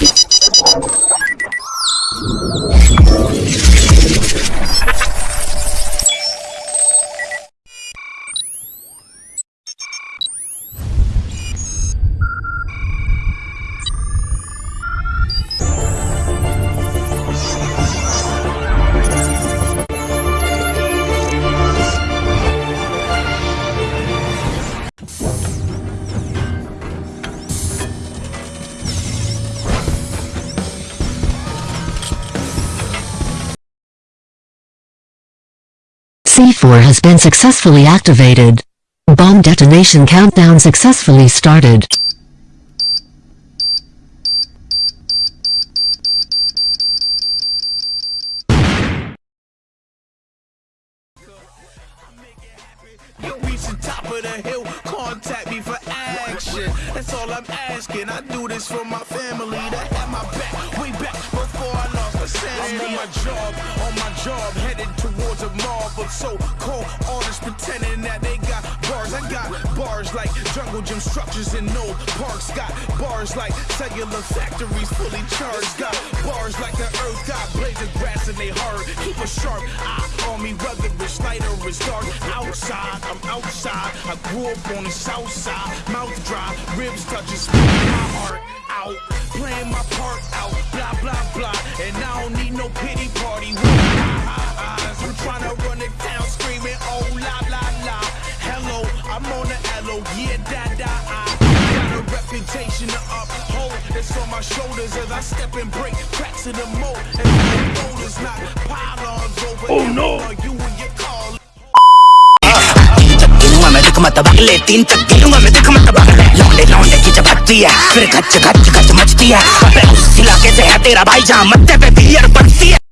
you C4 has been successfully activated. Bomb detonation countdown successfully started. That's all I'm asking. I do this for my family that had my back way back before I lost my sanity. I'm my job, on my job, headed towards mob of so-called artists pretending that they got bars. I got bars like jungle gym structures in no parks. Got bars like cellular factories fully charged. Got bars like the earth got of grass and they hard. Keep a sharp eye on me, whether it's light or it's dark. Outside, I'm outside. I grew up on the south side. Mouth dry, ribs touching, spit my heart out. Playing my part out, blah, blah, blah. And I don't need no pity party yeah, da, da, I. Got a reputation to uphold. It's on my shoulders as I step and break cracks in the mold. And the road is not pylons over Oh, no. You and your call. मैं दिख मत तीन तक गिलूँगा मैं दिख मत बगले लौंडे लौंडे की चपकती है फिर गच गच गच मचती है अबे उस इलाके से है तेरा भाई जहाँ मत्थे पे बियर बनती है